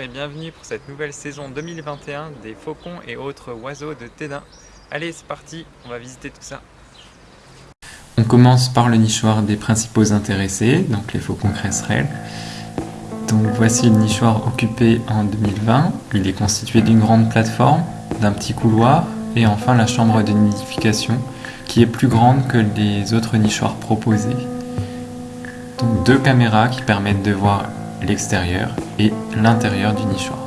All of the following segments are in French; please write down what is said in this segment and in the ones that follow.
Et bienvenue pour cette nouvelle saison 2021 des faucons et autres oiseaux de Tédin. Allez, c'est parti, on va visiter tout ça. On commence par le nichoir des principaux intéressés, donc les faucons cresserelles. Donc voici le nichoir occupé en 2020. Il est constitué d'une grande plateforme, d'un petit couloir et enfin la chambre de nidification qui est plus grande que les autres nichoirs proposés. Donc deux caméras qui permettent de voir l'extérieur et l'intérieur du nichoir.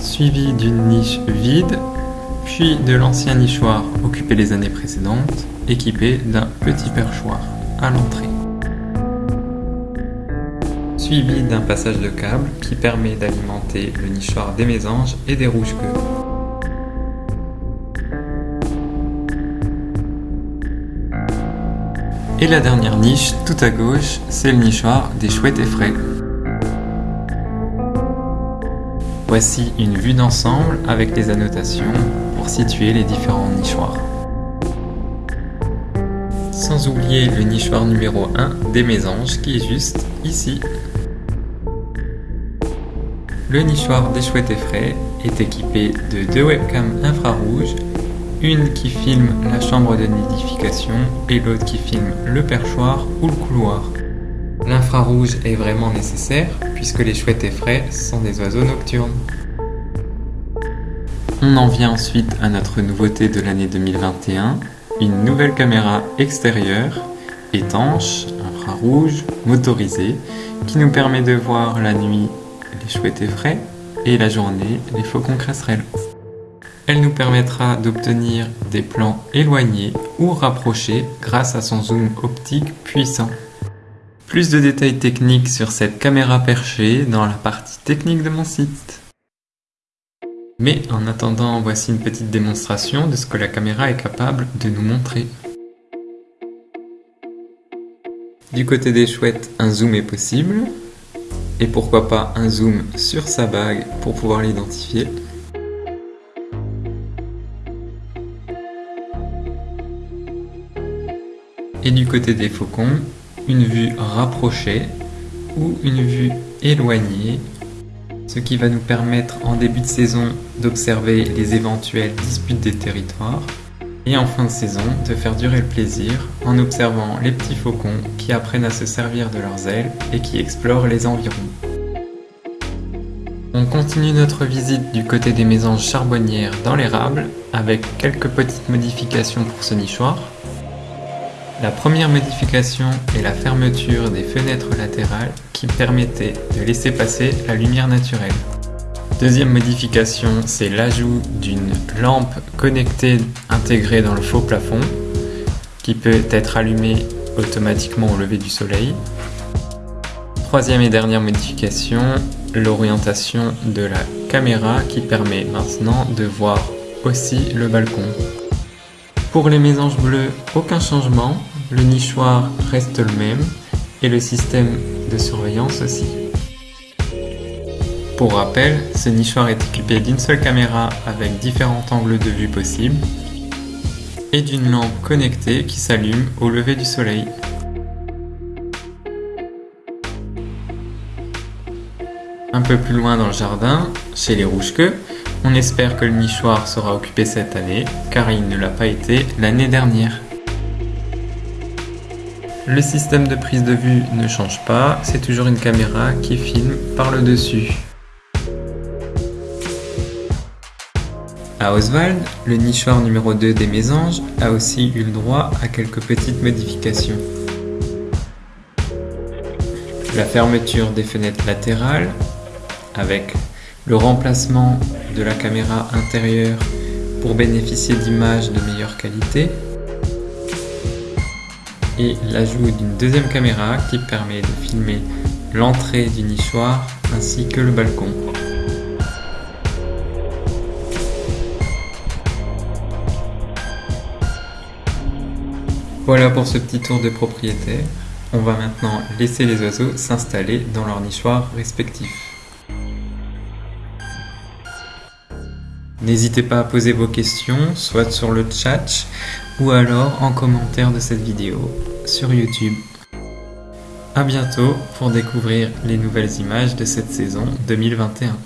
Suivi d'une niche vide, puis de l'ancien nichoir occupé les années précédentes, équipé d'un petit perchoir à l'entrée. Suivi d'un passage de câble qui permet d'alimenter le nichoir des mésanges et des rouges-queues. Et la dernière niche, tout à gauche, c'est le nichoir des chouettes effraies. Voici une vue d'ensemble avec les annotations pour situer les différents nichoirs. Sans oublier le nichoir numéro 1 des mésanges qui est juste ici. Le nichoir des chouettes effraies est équipé de deux webcams infrarouges une qui filme la chambre de nidification et l'autre qui filme le perchoir ou le couloir. L'infrarouge est vraiment nécessaire puisque les chouettes effraies sont des oiseaux nocturnes. On en vient ensuite à notre nouveauté de l'année 2021, une nouvelle caméra extérieure, étanche, infrarouge, motorisée, qui nous permet de voir la nuit les chouettes effraies et la journée les faucons cresserelles. Elle nous permettra d'obtenir des plans éloignés ou rapprochés grâce à son zoom optique puissant. Plus de détails techniques sur cette caméra perchée dans la partie technique de mon site. Mais en attendant, voici une petite démonstration de ce que la caméra est capable de nous montrer. Du côté des chouettes, un zoom est possible. Et pourquoi pas un zoom sur sa bague pour pouvoir l'identifier. Et du côté des faucons, une vue rapprochée ou une vue éloignée, ce qui va nous permettre en début de saison d'observer les éventuelles disputes des territoires et en fin de saison de faire durer le plaisir en observant les petits faucons qui apprennent à se servir de leurs ailes et qui explorent les environs. On continue notre visite du côté des mésanges charbonnières dans l'érable avec quelques petites modifications pour ce nichoir la première modification est la fermeture des fenêtres latérales qui permettait de laisser passer la lumière naturelle. Deuxième modification, c'est l'ajout d'une lampe connectée intégrée dans le faux plafond qui peut être allumée automatiquement au lever du soleil. Troisième et dernière modification, l'orientation de la caméra qui permet maintenant de voir aussi le balcon. Pour les mésanges bleus, aucun changement, le nichoir reste le même et le système de surveillance aussi. Pour rappel, ce nichoir est équipé d'une seule caméra avec différents angles de vue possibles et d'une lampe connectée qui s'allume au lever du soleil. Un peu plus loin dans le jardin, chez les rouges-queues, on espère que le nichoir sera occupé cette année car il ne l'a pas été l'année dernière. Le système de prise de vue ne change pas, c'est toujours une caméra qui filme par le dessus. À Oswald, le nichoir numéro 2 des mésanges a aussi eu le droit à quelques petites modifications. la fermeture des fenêtres latérales avec le remplacement de la caméra intérieure pour bénéficier d'images de meilleure qualité et l'ajout d'une deuxième caméra qui permet de filmer l'entrée du nichoir ainsi que le balcon. Voilà pour ce petit tour de propriétaire. On va maintenant laisser les oiseaux s'installer dans leur nichoir respectif. N'hésitez pas à poser vos questions, soit sur le chat ou alors en commentaire de cette vidéo sur YouTube. A bientôt pour découvrir les nouvelles images de cette saison 2021.